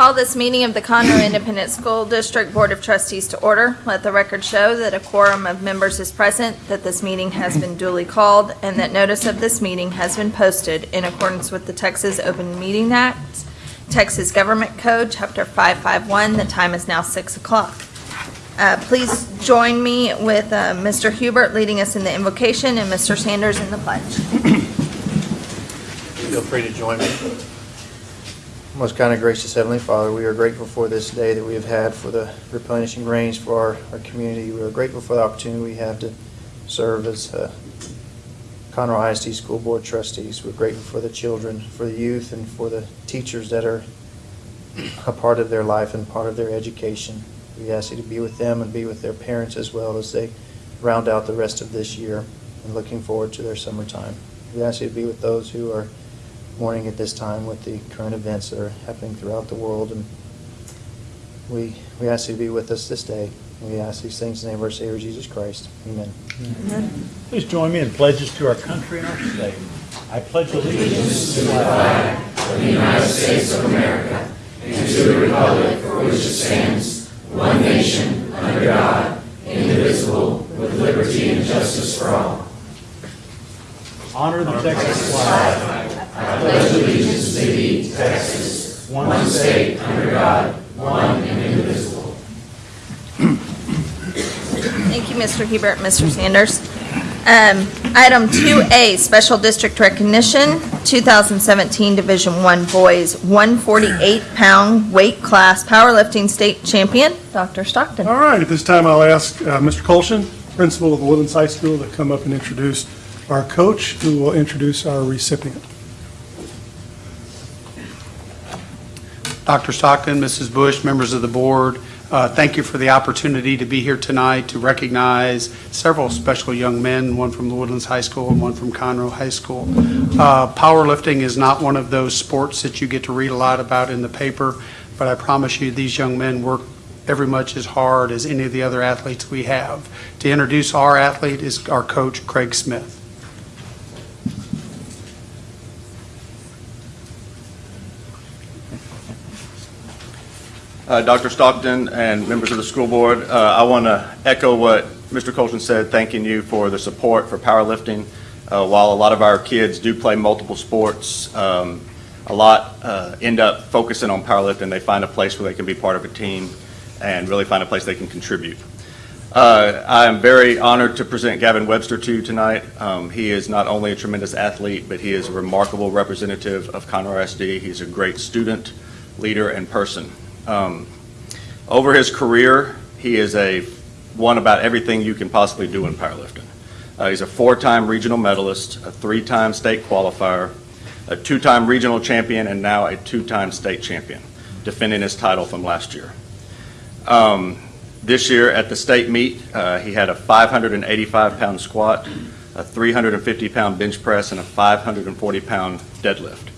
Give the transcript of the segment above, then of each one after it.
Call this meeting of the Conroe Independent School District Board of Trustees to order. Let the record show that a quorum of members is present, that this meeting has been duly called, and that notice of this meeting has been posted in accordance with the Texas Open Meeting Act, Texas Government Code, Chapter 551. The time is now 6 o'clock. Uh, Please join me with uh, Mr. Hubert leading us in the invocation and Mr. Sanders in the pledge. Feel free to join me. Most kind and gracious Heavenly Father, we are grateful for this day that we have had for the replenishing rains for our, our community. We are grateful for the opportunity we have to serve as uh, Conroe ISD School Board trustees. We're grateful for the children, for the youth, and for the teachers that are a part of their life and part of their education. We ask you to be with them and be with their parents as well as they round out the rest of this year and looking forward to their summertime. We ask you to be with those who are mourning at this time with the current events that are happening throughout the world. And we, we ask you to be with us this day. We ask these things in the name of our Savior Jesus Christ. Amen. Amen. Please join me in pledges to our country and our state. I pledge allegiance to the flag of the United States of America and to the republic for which it stands, one nation, under God, indivisible, with liberty and justice for all. honor the Texas flag. I pledge allegiance to thee, Texas, one state under God, one and indivisible. Thank you, Mr. Hubert, Mr. Sanders. Um, Item 2A, Special District Recognition, 2017 Division 1 Boys 148-pound weight class powerlifting state champion, Dr. Stockton. All right, at this time, I'll ask uh, Mr. Colshin, principal of Woodlands High School, to come up and introduce our coach, who will introduce our recipient. Dr. Stockton, Mrs. Bush, members of the board, uh, thank you for the opportunity to be here tonight to recognize several special young men, one from the Woodlands High School and one from Conroe High School. Uh, Powerlifting is not one of those sports that you get to read a lot about in the paper, but I promise you, these young men work every much as hard as any of the other athletes we have. To introduce our athlete is our coach, Craig Smith. Uh, Dr. Stockton and members of the school board, uh, I want to echo what Mr. Colton said, thanking you for the support for powerlifting. Uh, While a lot of our kids do play multiple sports, um, a lot uh, end up focusing on powerlifting. They find a place where they can be part of a team and really find a place they can contribute. Uh, I am very honored to present Gavin Webster to you tonight. Um, He is not only a tremendous athlete, but he is a remarkable representative of Conroe SD. He's a great student, leader, and person. Um, Over his career, he is a, one about everything you can possibly do in powerlifting. Uh, He's a four-time regional medalist, a three-time state qualifier, a two-time regional champion, and now a two-time state champion, defending his title from last year. Um, This year at the state meet, uh, he had a 585-pound squat, a 350-pound bench press, and a 540-pound deadlift.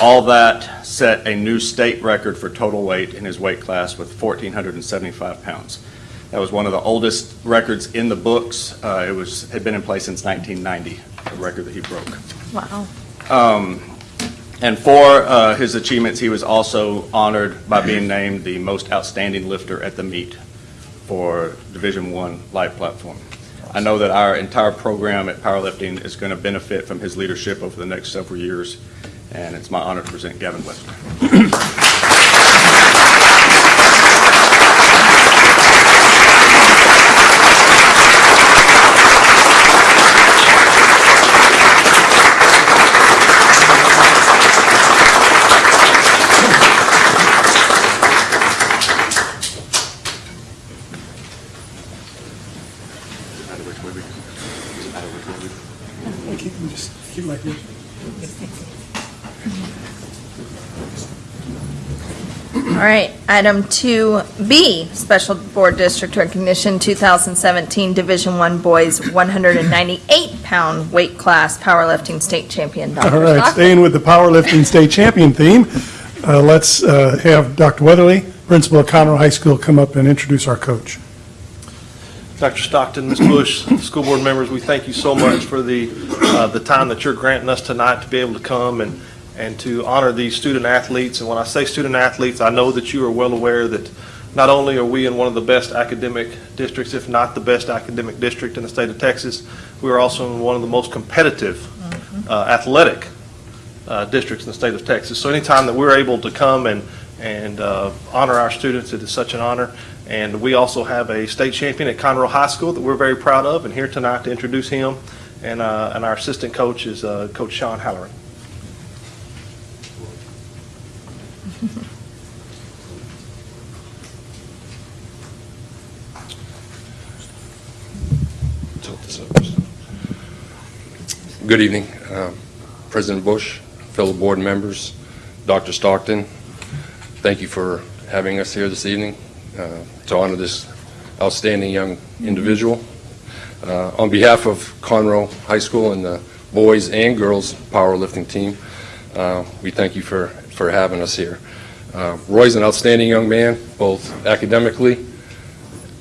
All that set a new state record for total weight in his weight class with 1,475 pounds. That was one of the oldest records in the books. Uh, It was, had been in place since 1990, a record that he broke. Wow. Um, And for uh, his achievements, he was also honored by being named the most outstanding lifter at the meet for Division One live platform. I know that our entire program at powerlifting is going to benefit from his leadership over the next several years, and it's my honor to present Gavin Webster. right, item 2B, Special Board District Recognition, 2017 Division 1 Boys 198-pound weight class powerlifting state champion, Dr. All right, Stockton. staying with the powerlifting state champion theme, uh, let's uh, have Dr. Weatherly, principal of Conroe High School, come up and introduce our coach. Dr. Stockton, Ms. Bush, school board members, we thank you so much for the, uh, the time that you're granting us tonight to be able to come and, and to honor these student athletes. And when I say student athletes, I know that you are well aware that not only are we in one of the best academic districts, if not the best academic district in the state of Texas, we are also in one of the most competitive uh, athletic uh, districts in the state of Texas. So anytime that we're able to come and, and uh, honor our students, it is such an honor. And we also have a state champion at Conroe High School that we're very proud of, and here tonight to introduce him. And, uh, and our assistant coach is uh, Coach Sean Halloran. Tilt this up. Good evening, um, President Bush, fellow board members, Dr. Stockton. Thank you for having us here this evening uh, to honor this outstanding young individual. Uh, On behalf of Conroe High School and the boys and girls powerlifting team, uh, we thank you for, for having us here. Uh, Roy's an outstanding young man, both academically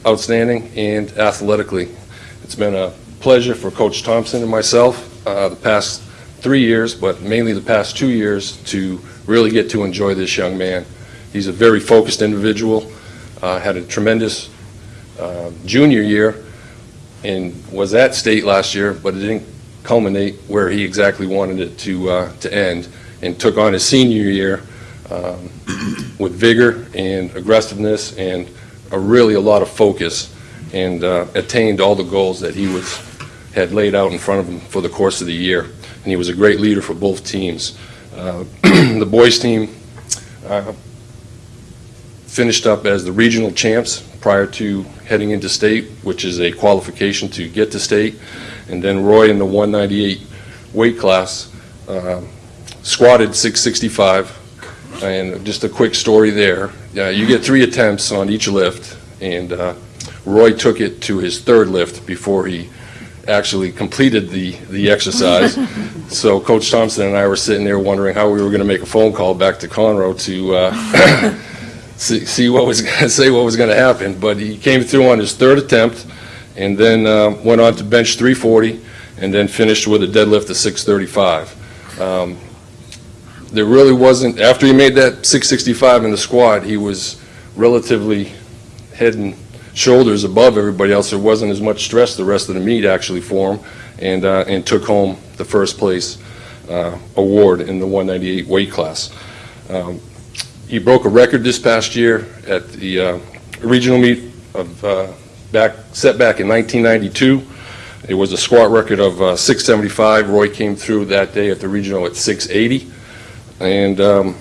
outstanding and athletically. It's been a pleasure for Coach Thompson and myself uh, the past three years, but mainly the past two years, to really get to enjoy this young man. He's a very focused individual, uh, had a tremendous uh, junior year, and was at state last year, but it didn't culminate where he exactly wanted it to, uh, to end, and took on his senior year um, with vigor and aggressiveness and a really a lot of focus and uh, attained all the goals that he was, had laid out in front of him for the course of the year. And he was a great leader for both teams. Uh, The boys' team uh, finished up as the regional champs prior to heading into state, which is a qualification to get to state. And then Roy in the 198 weight class uh, squatted 665. And just a quick story there. You get three attempts on each lift, and uh, Roy took it to his third lift before he actually completed the, the exercise. So Coach Thompson and I were sitting there wondering how we were going to make a phone call back to Conroe to uh, see, see what was, say what was going to happen. But he came through on his third attempt, and then uh, went on to bench 340, and then finished with a deadlift of 635. Um, There really wasn't, after he made that 665 in the squat, he was relatively head and shoulders above everybody else. There wasn't as much stress the rest of the meet actually for him, and, uh, and took home the first place uh, award in the 198 weight class. Um, He broke a record this past year at the uh, regional meet of, uh, back, set back in 1992. It was a squat record of uh, 675. Roy came through that day at the regional at 680. And um,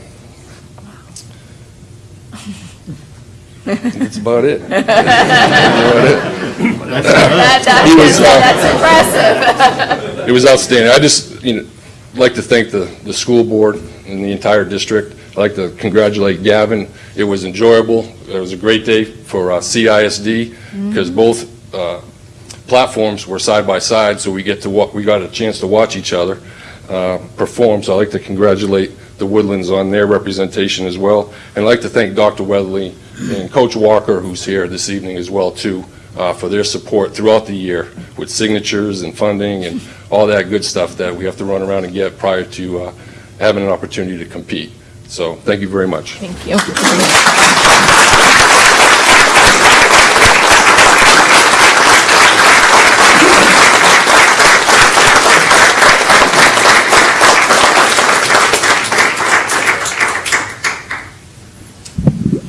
that's about it. That's about it. That- He was, That's uh, impressive. It was outstanding. I just, you know, like to thank the, the school board and the entire district. I'd like to congratulate Gavin. It was enjoyable. It was a great day for uh, CISD because both uh, platforms were side by side, so we get to, wa- we got a chance to watch each other uh, perform. So I'd like to congratulate the Woodlands on their representation as well. And I'd like to thank Dr. Weatherly and Coach Walker, who's here this evening as well, too, uh, for their support throughout the year with signatures and funding and all that good stuff that we have to run around and get prior to uh, having an opportunity to compete. So, thank you very much. Thank you.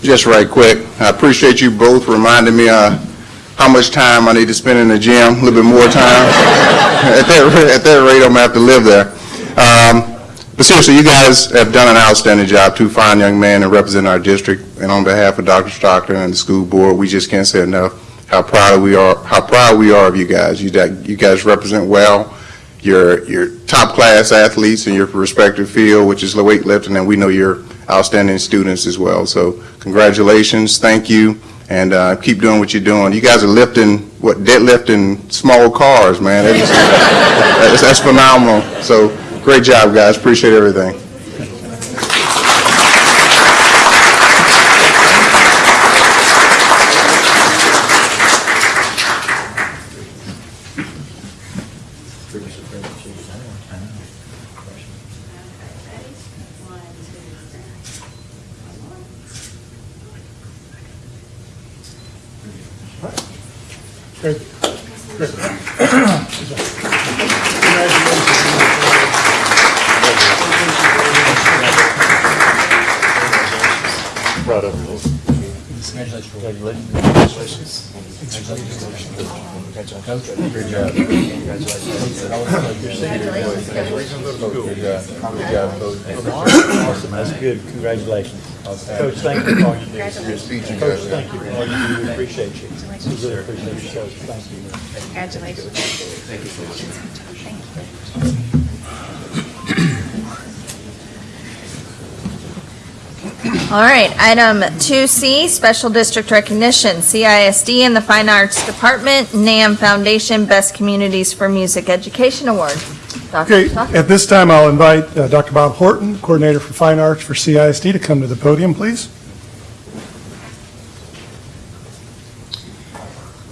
Just right quick, I appreciate you both reminding me uh, how much time I need to spend in the gym, a little bit more time. At that at that rate, I'm gonna have to live there. Um, But seriously, you guys have done an outstanding job, two fine young men and representing our district. And on behalf of Dr. Stockton and the school board, we just can't say enough how proud we are, how proud we are of you guys. You you guys represent well. You're, you're top-class athletes in your respective field, which is weightlifting, and we know you're outstanding students as well. So congratulations, thank you, and uh, keep doing what you're doing. You guys are lifting, what, deadlifting small cars, man. That's- That's that's phenomenal. So great job, guys, appreciate everything. Great. Great. Awesome, that's good, congratulations. Coach, thank you for all you do. Your speech, Coach, thank you for all you do, we appreciate you. We really appreciate you, Coach, thank you. Congratulations. All right, item 2C, Special District Recognition, CISD and the Fine Arts Department, NAMM Foundation Best Communities for Music Education Award. Dr. Okay, Stockton. at this time, I'll invite uh, Dr. Bob Horton, Coordinator for Fine Arts for CISD, to come to the podium, please.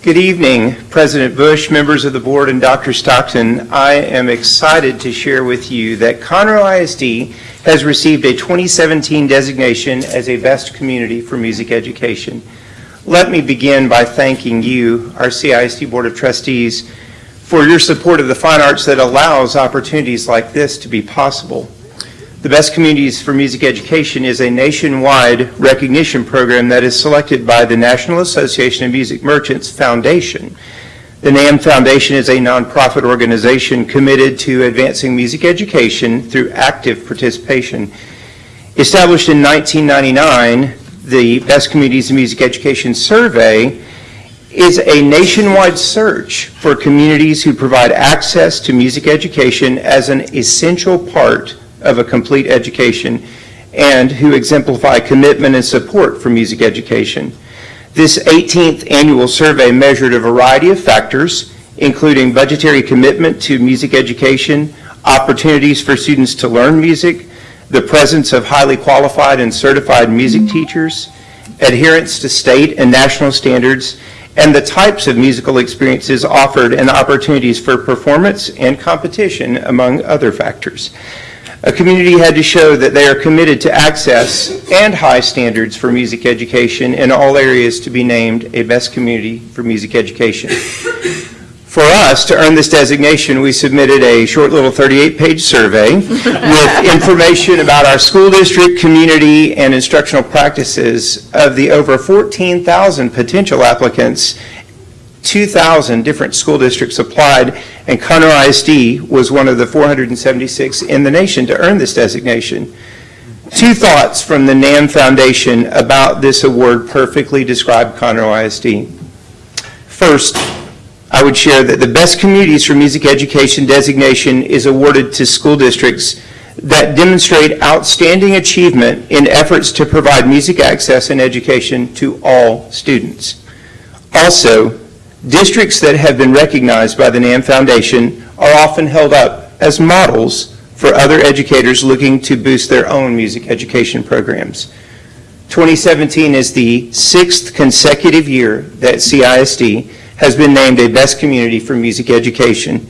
Good evening, President Bush, members of the board, and Dr. Stockton. I am excited to share with you that Conroe ISD has received a 2017 designation as a Best Community for Music Education. Let me begin by thanking you, our CISD Board of Trustees, for your support of the fine arts that allows opportunities like this to be possible. The Best Communities for Music Education is a nationwide recognition program that is selected by the National Association of Music Merchants Foundation. The NAMM Foundation is a nonprofit organization committed to advancing music education through active participation. Established in 1999, the Best Communities in Music Education Survey is a nationwide search for communities who provide access to music education as an essential part of a complete education and who exemplify commitment and support for music education. This 18th annual survey measured a variety of factors, including budgetary commitment to music education, opportunities for students to learn music, the presence of highly qualified and certified music teachers, adherence to state and national standards, and the types of musical experiences offered and opportunities for performance and competition, among other factors. A community had to show that they are committed to access and high standards for music education in all areas to be named a best community for music education. For us, to earn this designation, we submitted a short little 38-page survey with information about our school district, community, and instructional practices. Of the over 14,000 potential applicants, 2,000 different school districts applied, and Conroe ISD was one of the 476 in the nation to earn this designation. Two thoughts from the NAMM Foundation about this award perfectly describe Conroe ISD. First, I would share that the Best Communities for Music Education designation is awarded to school districts that demonstrate outstanding achievement in efforts to provide music access and education to all students. Also, districts that have been recognized by the NAMM Foundation are often held up as models for other educators looking to boost their own music education programs. 2017 is the sixth consecutive year that CISD has been named a Best Community for Music Education.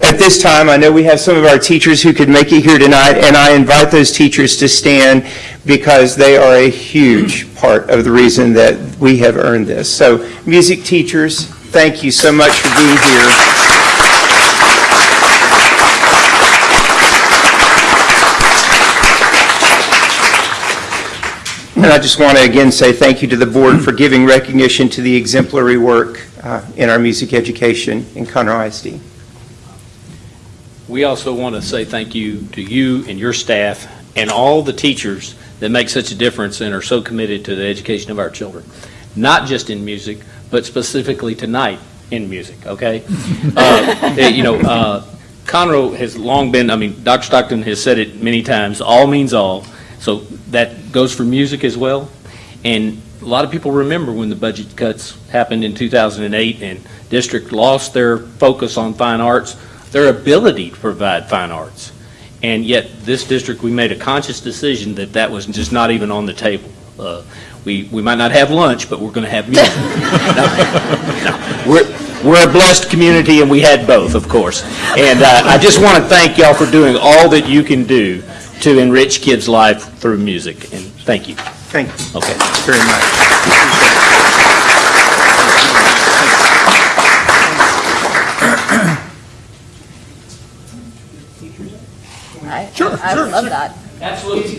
At this time, I know we have some of our teachers who could make it here tonight, and I invite those teachers to stand because they are a huge part of the reason that we have earned this. So, music teachers, thank you so much for being here. And I just want to again say thank you to the board for giving recognition to the exemplary work uh, in our music education in Conroe ISD. We also want to say thank you to you and your staff and all the teachers that make such a difference and are so committed to the education of our children, not just in music, but specifically tonight in music, okay? Uh, You know, uh, Conroe has long been, I mean, Dr. Stockton has said it many times, all means all, so that goes for music as well. And a lot of people remember when the budget cuts happened in 2008 and district lost their focus on fine arts, their ability to provide fine arts. And yet, this district, we made a conscious decision that that was just not even on the table. Uh, we, we might not have lunch, but we're going to have music. no, no. We're, we're a blessed community, and we had both, of course. And uh, I just want to thank y'all for doing all that you can do to enrich kids' life through music. And thank you. Thank you. Okay. Very much. I, sure, I, I sure, love sure. that. Absolutely.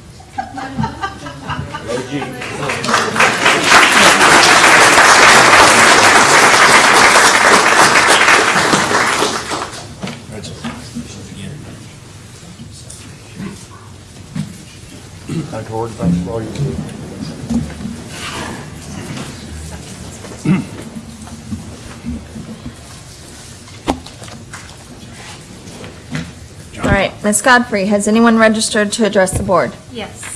Dr. Ward, thank you for all you do. All right, Ms. Godfrey, has anyone registered to address the board? Yes.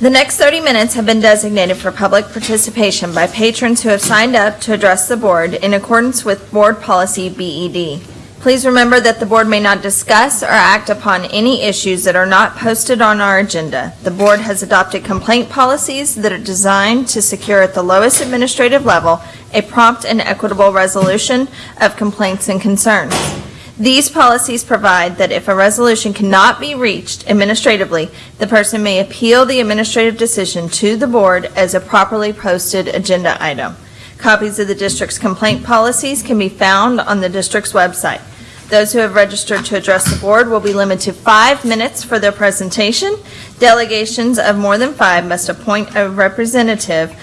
The next 30 minutes have been designated for public participation by patrons who have signed up to address the board in accordance with Board Policy BED. Please remember that the board may not discuss or act upon any issues that are not posted on our agenda. The board has adopted complaint policies that are designed to secure at the lowest administrative level a prompt and equitable resolution of complaints and concerns. These policies provide that if a resolution cannot be reached administratively, the person may appeal the administrative decision to the board as a properly posted agenda item. Copies of the district's complaint policies can be found on the district's website. Those who have registered to address the board will be limited to five minutes for their presentation. Delegations of more than five must appoint a representative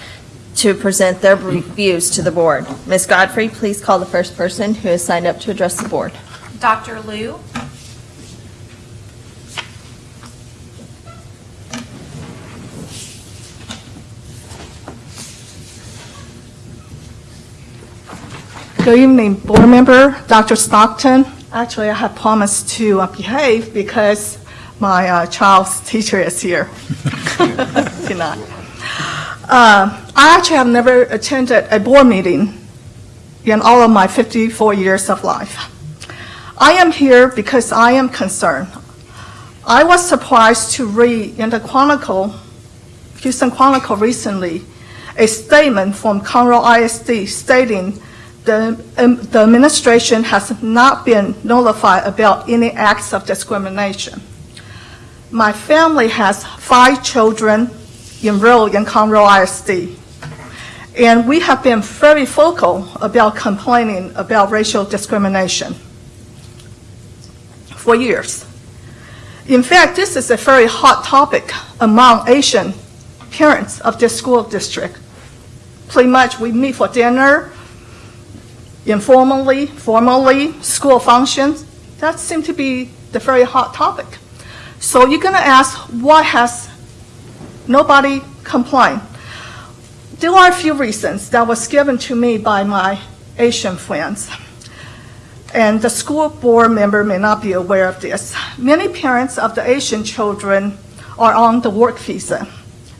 to present their views to the board. Ms. Godfrey, please call the first person who has signed up to address the board. Dr. Liu? Good evening, board member, Dr. Stockton. Actually, I have promised to uh, behave because my uh, child's teacher is here tonight. Uh, I actually have never attended a board meeting in all of my 54 years of life. I am here because I am concerned. I was surprised to read in the Chronicle, Houston Chronicle recently, a statement from Conroe ISD stating the, um, the administration has not been notified about any acts of discrimination. My family has five children enrolled in Conroe ISD, and we have been very vocal about complaining about racial discrimination for years. In fact, this is a very hot topic among Asian parents of this school district. Pretty much, we meet for dinner, informally, formally, school functions. That seems to be the very hot topic. So you're going to ask, why has nobody complained? There are a few reasons that was given to me by my Asian friends. And the school board member may not be aware of this. Many parents of the Asian children are on the work visa.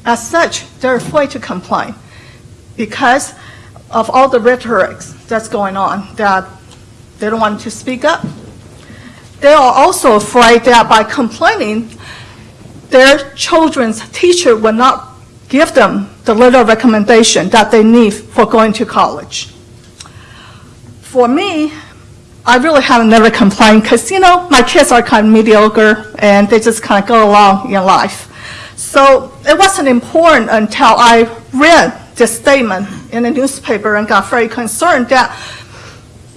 As such, they're afraid to complain because of all the rhetoric that's going on, that they don't want to speak up. They are also afraid that by complaining, their children's teacher will not give them the little recommendation that they need for going to college. For me, I really have never complained because, you know, my kids are kind of mediocre and they just kind of go along in life. So it wasn't important until I read this statement in the newspaper and got very concerned that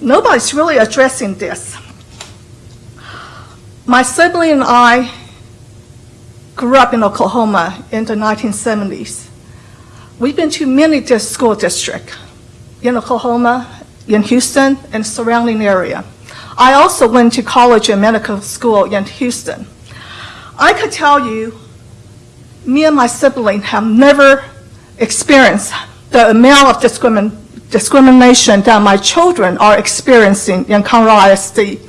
nobody's really addressing this. My sibling and I grew up in Oklahoma in the 1970s. We've been to many school districts in Oklahoma, in Houston, and surrounding area. I also went to college and medical school in Houston. I could tell you, me and my sibling have never experienced the amount of discrimin- discrimination that my children are experiencing in Conroe ISD.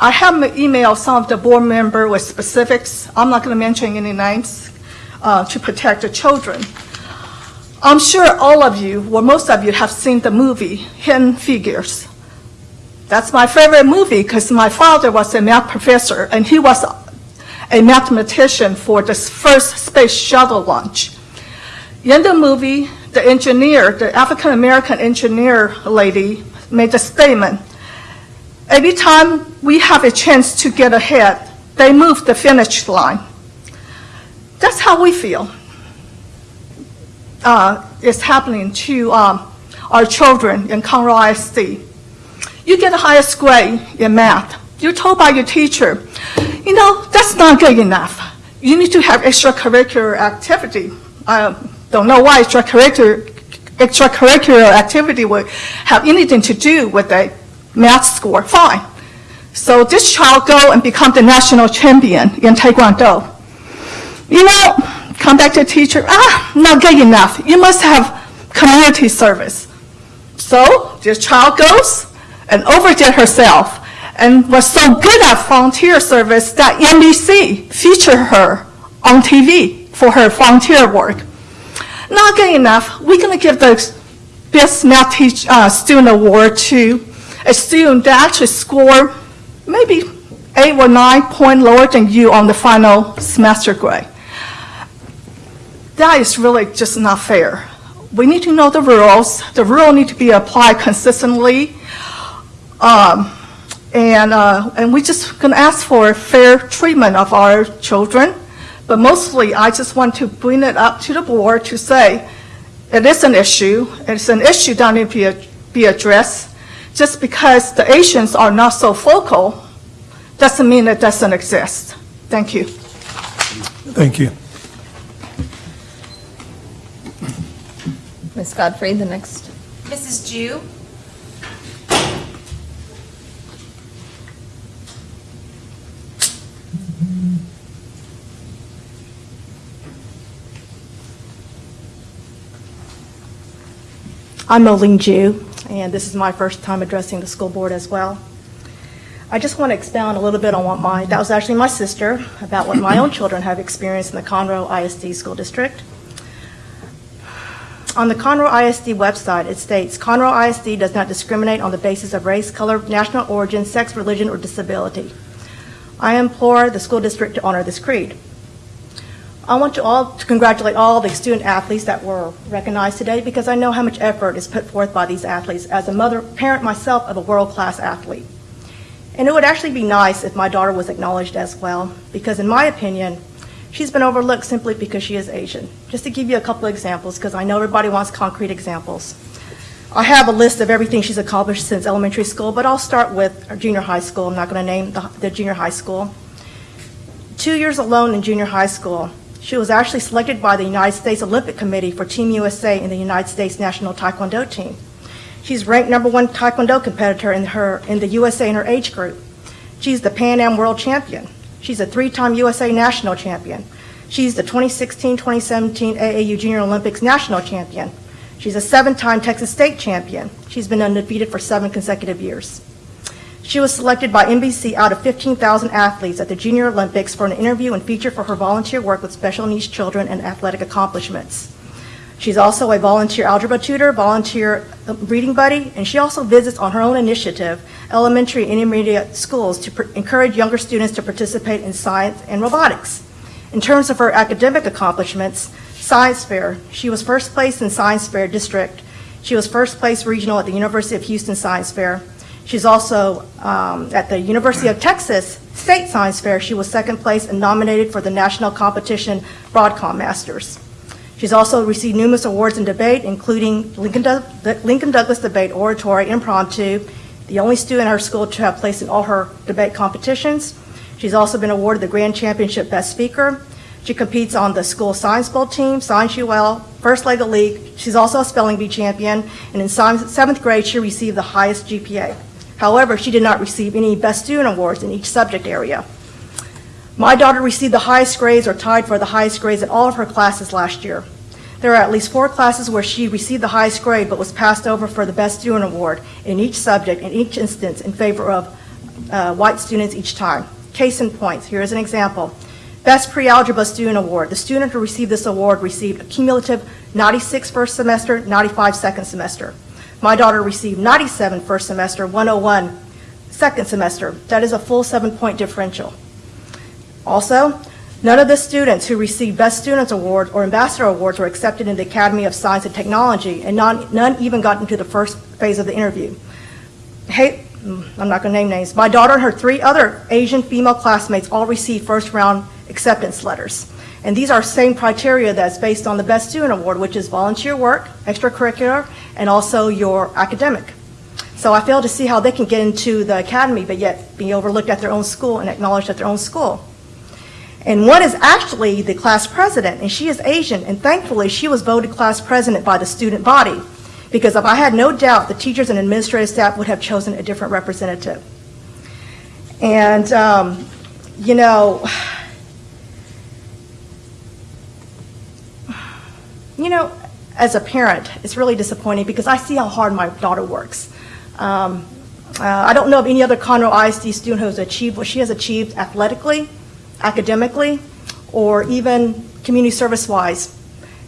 I have emailed some of the board member with specifics. I'm not going to mention any names uh, to protect the children. I'm sure all of you, or most of you, have seen the movie Hidden Figures. That's my favorite movie because my father was a math professor and he was a mathematician for the first space shuttle launch. In the movie, the engineer, the African American engineer lady, made a statement. Every time we have a chance to get ahead, they move the finish line. That's how we feel. Uh, is happening to um, our children in Conroe ISD. You get the highest grade in math. You're told by your teacher, you know, that's not good enough. You need to have extracurricular activity. I don't know why extracurricular, extracurricular activity would have anything to do with a math score. Fine. So this child go and become the national champion in Taekwondo. You know, come back to teacher, ah, not good enough. You must have community service. So this child goes and overdid herself and was so good at volunteer service that NBC featured her on TV for her volunteer work. Not good enough. We're going to give the best math teach, uh, student award to a student that actually scored maybe eight or nine point lower than you on the final semester grade. That is really just not fair. We need to know the rules. The rule need to be applied consistently. Um, and, uh, and we just gonna ask for fair treatment of our children. But mostly, I just want to bring it up to the board to say, it is an issue, it's an issue that needs to be, be addressed. Just because the Asians are not so focal, doesn't mean it doesn't exist. Thank you. Thank you. Ms. Godfrey, the next. Mrs. Jew? I'm Moline Jew, and this is my first time addressing the school board as well. I just want to expound a little bit on what my, that was actually my sister, about what my own children have experienced in the Conroe ISD School District. On the Conroe ISD website, it states, Conroe ISD does not discriminate on the basis of race, color, national origin, sex, religion, or disability. I implore the school district to honor this creed. I want to all to congratulate all the student athletes that were recognized today because I know how much effort is put forth by these athletes as a mother, parent myself of a world-class athlete. And it would actually be nice if my daughter was acknowledged as well because in my opinion, she's been overlooked simply because she is Asian. Just to give you a couple examples because I know everybody wants concrete examples. I have a list of everything she's accomplished since elementary school, but I'll start with junior high school. I'm not going to name the, the junior high school. Two years alone in junior high school, she was actually selected by the United States Olympic Committee for Team USA in the United States national taekwondo team. She's ranked number one taekwondo competitor in her in the USA in her age group. She's the Pan Am World Champion. She's a three-time USA National Champion. She's the 2016-2017 AAU Junior Olympics National Champion. She's a seven-time Texas State Champion. She's been undefeated for seven consecutive years. She was selected by NBC out of 15,000 athletes at the Junior Olympics for an interview and feature for her volunteer work with special needs children and athletic accomplishments. She's also a volunteer algebra tutor, volunteer reading buddy, and she also visits on her own initiative elementary and intermediate schools to encourage younger students to participate in science and robotics. In terms of her academic accomplishments, science fair, she was first place in science fair district. She was first place regional at the University of Houston Science Fair. She's also um, at the University of Texas State Science Fair. She was second place and nominated for the national competition Broadcom Masters. She's also received numerous awards in debate, including Lincoln, the Lincoln Douglas Debate Oratory Impromptu, the only student in her school to have placed in all her debate competitions. She's also been awarded the Grand Championship Best Speaker. She competes on the school science bowl team, Science UL, First Lego League. She's also a spelling bee champion, and in seventh grade, she received the highest GPA. However, she did not receive any Best Student Awards in each subject area. My daughter received the highest grades or tied for the highest grades in all of her classes last year. There are at least four classes where she received the highest grade but was passed over for the Best Student Award in each subject in each instance in favor of uh, white students each time. Case in point, here is an example. Best Pre-Algebra Student Award. The student who received this award received a cumulative 96 first semester, 95 second semester. My daughter received 97 first semester, 101 second semester. That is a full seven-point differential. Also, none of the students who received Best Students Award or Ambassador Awards were accepted in the Academy of Science and Technology, and none, none even got into the first phase of the interview. Hey, mm, I'm not going to name names. My daughter and her three other Asian female classmates all received first-round acceptance letters. And these are same criteria that's based on the Best Student Award, which is volunteer work, extracurricular, and also your academic. So I fail to see how they can get into the academy, but yet be overlooked at their own school and acknowledged at their own school. And one is actually the class president, and she is Asian, and thankfully, she was voted class president by the student body, because if I had no doubt, the teachers and administrative staff would have chosen a different representative. And, um, you know, you know, as a parent, it's really disappointing because I see how hard my daughter works. Um, uh, I don't know of any other Conroe ISD student who has achieved what she has achieved athletically, academically, or even community service-wise.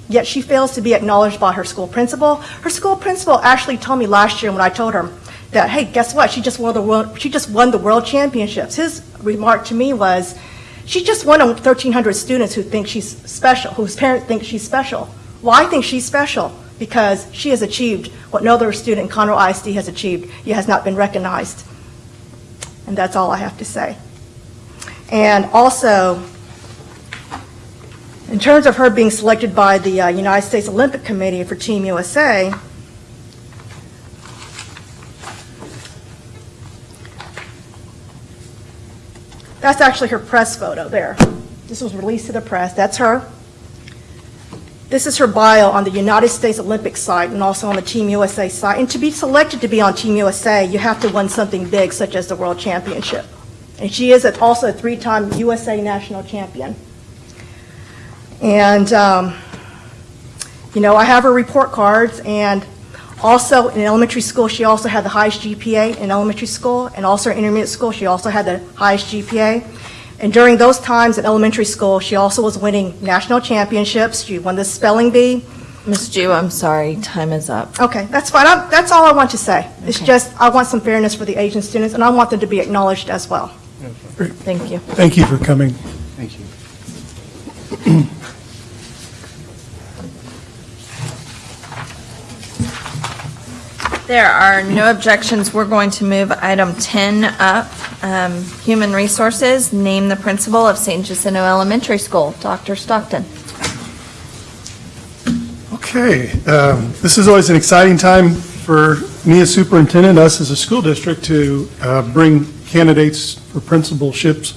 Yet she fails to be acknowledged by her school principal. Her school principal actually told me last year when I told her that, hey, guess what? She just won the world, she just won the world championships. His remark to me was, she just won on 1,300 students who think she's special, whose parents think she's special. Well, I think she's special because she has achieved what no other student in Conroe ISD has achieved, yet has not been recognized. And that's all I have to say. And also, in terms of her being selected by the uh, United States Olympic Committee for Team USA, that's actually her press photo there. This was released to the press. That's her. This is her bio on the United States Olympic site and also on the Team USA site. And to be selected to be on Team USA, you have to win something big, such as the World Championship. And she is also a three-time USA national champion. And, um, you know, I have her report cards, and also in elementary school, she also had the highest GPA in elementary school, and also in intermediate school, she also had the highest GPA. And during those times in elementary school, she also was winning national championships. She won the spelling bee. Ms. Ju, I'm sorry, time is up. Okay, that's fine. I'm- That's all I want to say. It's just, I want some fairness for the Asian students, and I want them to be acknowledged as well. Thank you. Thank you for coming. Thank you. There are no objections. We're going to move item 10 up. Um, Human Resources, name the principal of San Jacinto Elementary School. Dr. Stockton. Okay, um, this is always an exciting time for me as superintendent, us as a school district, to uh, bring candidates for principalships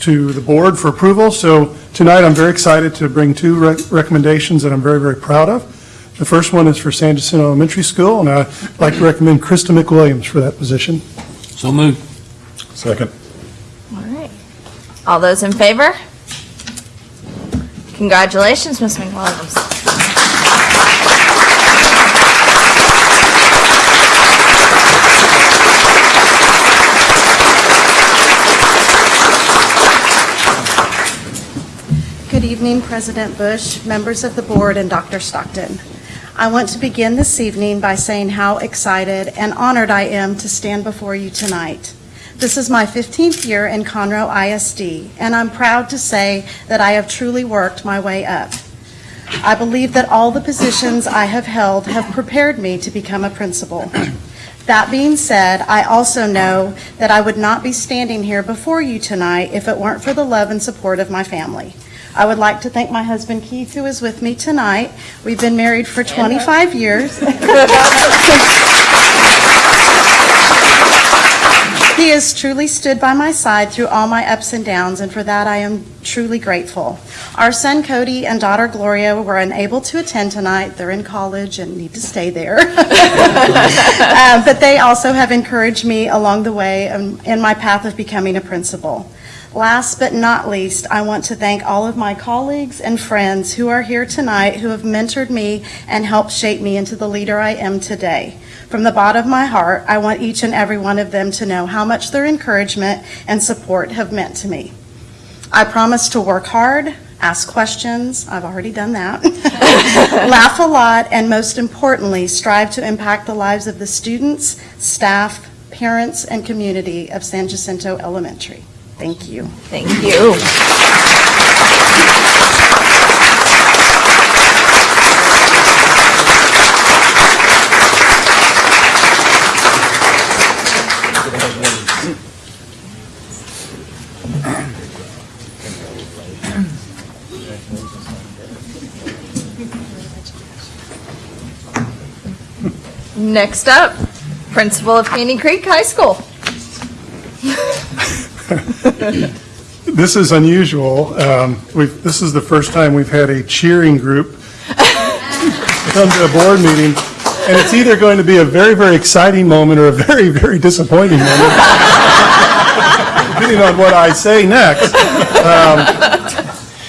to the board for approval. So tonight, I'm very excited to bring two rec- recommendations that I'm very, very proud of. The first one is for San Jacinto Elementary School, and I'd like to recommend Krista McWilliams for that position. So moved. Second. All right. All those in favor? Congratulations, Ms. McWilliams. Good evening, President Bush, members of the board, and Dr. Stockton. I want to begin this evening by saying how excited and honored I am to stand before you tonight. This is my 15th year in Conroe ISD, and I'm proud to say that I have truly worked my way up. I believe that all the positions I have held have prepared me to become a principal. That being said, I also know that I would not be standing here before you tonight if it weren't for the love and support of my family. I would like to thank my husband Keith, who is with me tonight. We've been married for 25 years. He has truly stood by my side through all my ups and downs, and for that I am truly grateful. Our son Cody and daughter Gloria were unable to attend tonight. They're in college and need to stay there. Uh, But they also have encouraged me along the way um, in my path of becoming a principal. Last but not least, I want to thank all of my colleagues and friends who are here tonight who have mentored me and helped shape me into the leader I am today. From the bottom of my heart, I want each and every one of them to know how much their encouragement and support have meant to me. I promise to work hard, ask questions, I've already done that, laugh a lot, and most importantly, strive to impact the lives of the students, staff, parents, and community of San Jacinto Elementary. Thank you. Thank you. Next up, Principal of Caney Creek High School. This is unusual. Um, We've, this is the first time we've had a cheering group come to a board meeting, and it's either going to be a very, very exciting moment or a very, very disappointing moment, depending on what I say next. Um,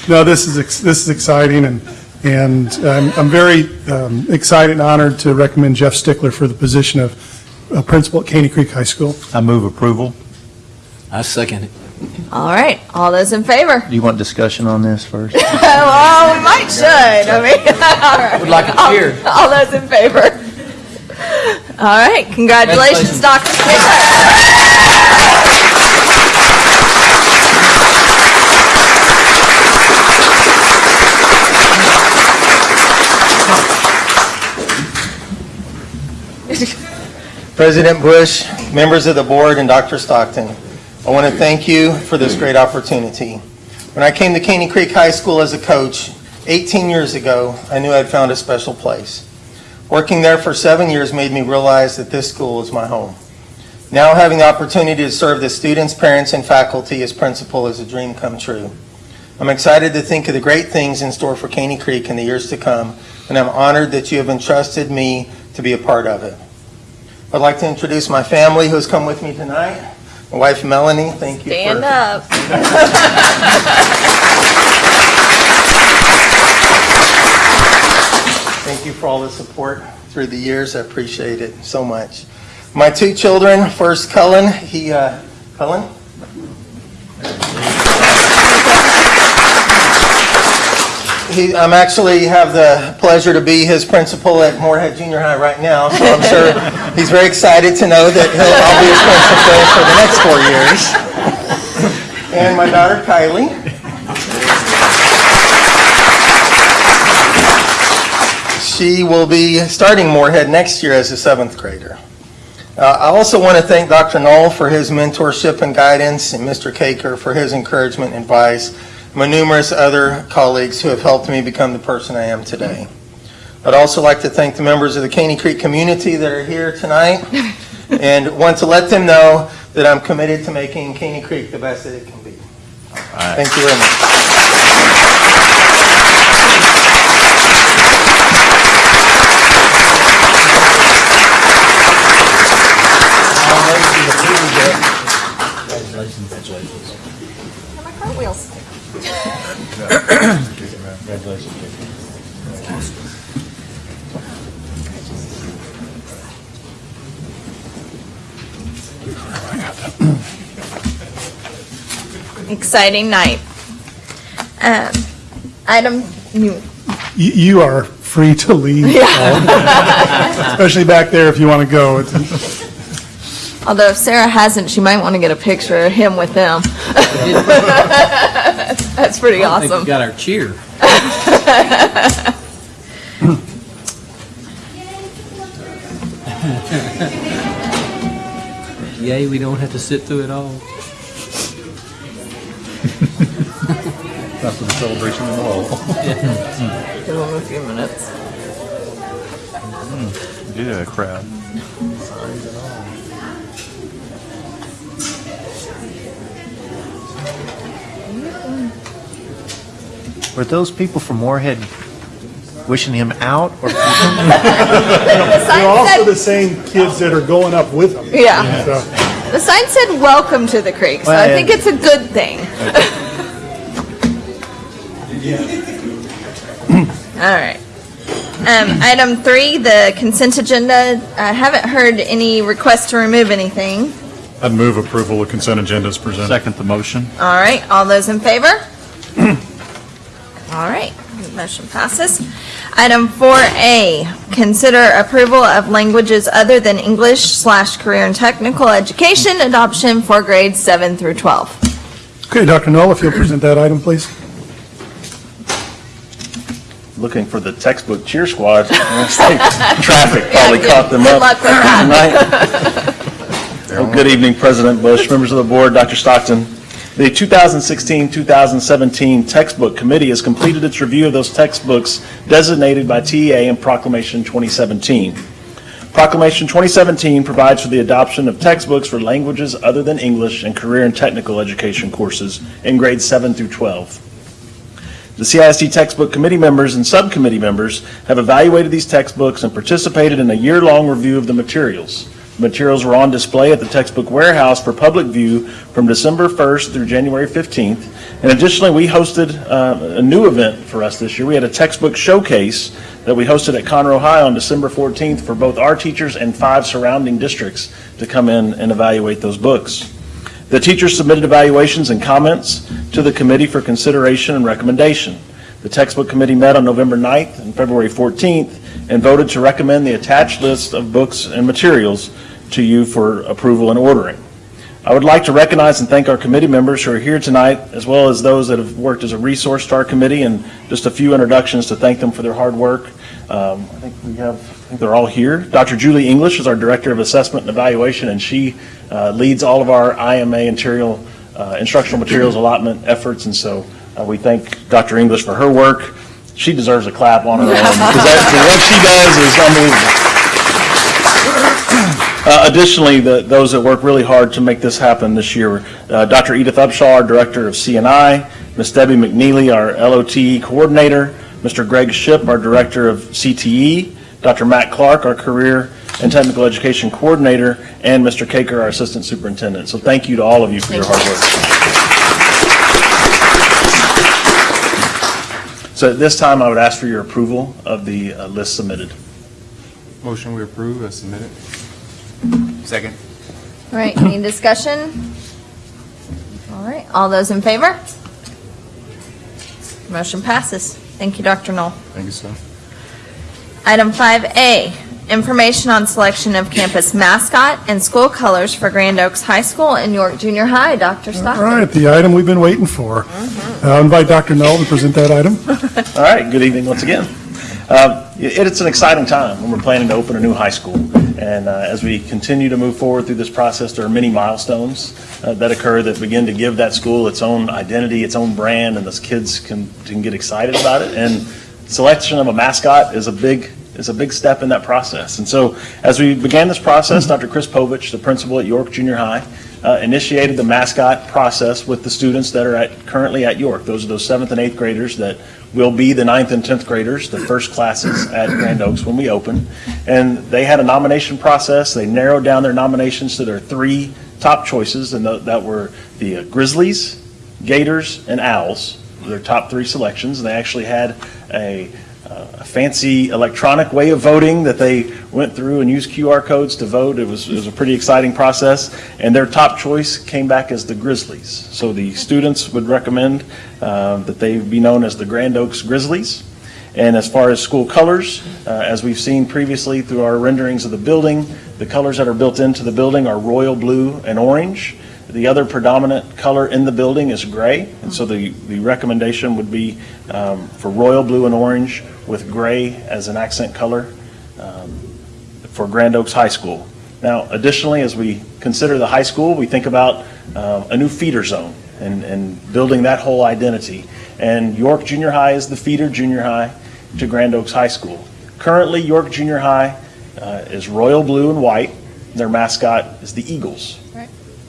No, this is, ex- this is exciting, and, and um, I'm very um, excited and honored to recommend Jeff Stickler for the position of uh, principal at Caney Creek High School. I move approval. I second it. All right, all those in favor? Do you want discussion on this first? Well, we might should, I mean, all right. Would like a All- cheer. All those in favor? All right, congratulations, Congratulations. Dr. Stickler. President Bush, members of the board, and Dr. Stockton, I want to thank you for this great opportunity. When I came to Caney Creek High School as a coach 18 years ago, I knew I'd found a special place. Working there for seven years made me realize that this school is my home. Now having the opportunity to serve the students, parents, and faculty as principal is a dream come true. I'm excited to think of the great things in store for Caney Creek in the years to come, and I'm honored that you have entrusted me to be a part of it. I'd like to introduce my family who has come with me tonight. My wife Melanie, thank you for... Stand up. Thank you for all the support through the years. I appreciate it so much. My two children, first Cullen, he, uh, Cullen? He, I'm actually have the pleasure to be his principal at Moorhead Junior High right now, so I'm sure he's very excited to know that he'll, I'll be his principal for the next four years. And my daughter Kylie. She will be starting Moorhead next year as a seventh grader. Uh, I also want to thank Dr. Null for his mentorship and guidance, and Mr. Caker for his encouragement and advice, my numerous other colleagues who have helped me become the person I am today. I'd also like to thank the members of the Caney Creek community that are here tonight, and want to let them know that I'm committed to making Caney Creek the best that it can be. Thank you very much. My cartwheels. Congratulations. Exciting night. Um, Item, you, You you are free to leave, yeah. especially back there if you want to go. Although if Sarah hasn't, she might want to get a picture of him with them. That's pretty I think we awesome. got our cheer. Yay, we don't have to sit through it all. That's the celebration in the all. Give them a few minutes. Hmm. Yeah, crowd. Were those people from Moorhead wishing him out? or- They're also the same kids that are going up with him. Yeah. So, The sign said, "Welcome to the creek," so I think it's a good thing. All right. Um, Item three, the consent agenda. I haven't heard any requests to remove anything. I'd move approval of consent agenda as presented. Second the motion. All right, all those in favor? All right, motion passes. Item 4A, consider approval of languages other than English slash career and technical education adoption for grades 7 through 12. Okay, Dr. Null, if you'll present that item, please. looking for the textbook cheer squad. Traffic probably good- caught them good up luck with tonight. Well, Good evening, President Bush, members of the board, Dr. Stockton. The 2016-2017 Textbook Committee has completed its review of those textbooks designated by TEA in Proclamation 2017. Proclamation 2017 provides for the adoption of textbooks for languages other than English and career and technical education courses in grades 7 through 12. The CISD textbook committee members and subcommittee members have evaluated these textbooks and participated in a year-long review of the materials. Materials were on display at the textbook warehouse for public view from December 1st through January 15th. And additionally, we hosted uh, a new event for us this year. We had a textbook showcase that we hosted at Conroe High on December 14th for both our teachers and five surrounding districts to come in and evaluate those books. The teachers submitted evaluations and comments to the committee for consideration and recommendation. The textbook committee met on November 9th and February 14th and voted to recommend the attached list of books and materials to you for approval and ordering. I would like to recognize and thank our committee members who are here tonight, as well as those that have worked as a resource to our committee, and just a few introductions to thank them for their hard work. Um, I think we have, I think they're all here. Dr. Julie English is our Director of Assessment and Evaluation, and she uh, leads all of our IMA material, uh, instructional materials allotment efforts, and so uh, we thank Dr. English for her work. She deserves a clap on her own, because what she does is unbelievable. Uh, Additionally, the- those that work really hard to make this happen this year, uh, Dr. Edith Upshaw, our Director of CNI, Ms. Debbie McNeely, our LOTE Coordinator, Mr. Greg Ship, our Director of CTE, Dr. Matt Clark, our Career and Technical Education Coordinator, and Mr. Caker, our Assistant Superintendent. So thank you to all of you for your hard work. So at this time, I would ask for your approval of the uh, list submitted. Motion we approve as submitted. Second. All right, any discussion? All right, all those in favor? Motion passes. Thank you, Dr. Null. Thank you, sir. Item 5A, information on selection of campus mascot and school colors for Grand Oaks High School and York Junior High. Dr. All Stockton. right, the item we've been waiting for. I'll invite Dr. Null to present that item. All right, good evening once again. Uh, it- It's an exciting time when we're planning to open a new high school. And uh, as we continue to move forward through this process, there are many milestones uh, that occur that begin to give that school its own identity, its own brand, and those kids can, can get excited about it. And selection of a mascot is a big, is a big step in that process. And so as we began this process, Dr. Chris Povich, the principal at York Junior High, uh, initiated the mascot process with the students that are at, currently at York. Those are those seventh and eighth graders that will be the ninth and 10th graders, the first classes at Grand Oaks when we open. And they had a nomination process. They narrowed down their nominations to their three top choices, and that were the uh, Grizzlies, Gators, and Owls, their top three selections. And they actually had a a fancy electronic way of voting that they went through and used QR codes to vote. It was, it was a pretty exciting process. And their top choice came back as the Grizzlies. So the students would recommend uh, that they be known as the Grand Oaks Grizzlies. And as far as school colors, uh, as we've seen previously through our renderings of the building, the colors that are built into the building are royal blue and orange. The other predominant color in the building is gray, and so the, the recommendation would be um, for royal blue and orange with gray as an accent color um, for Grand Oaks High School. Now, additionally, as we consider the high school, we think about uh, a new feeder zone and, and building that whole identity. And York Junior High is the feeder junior high to Grand Oaks High School. Currently, York Junior High uh, is royal blue and white. Their mascot is the Eagles.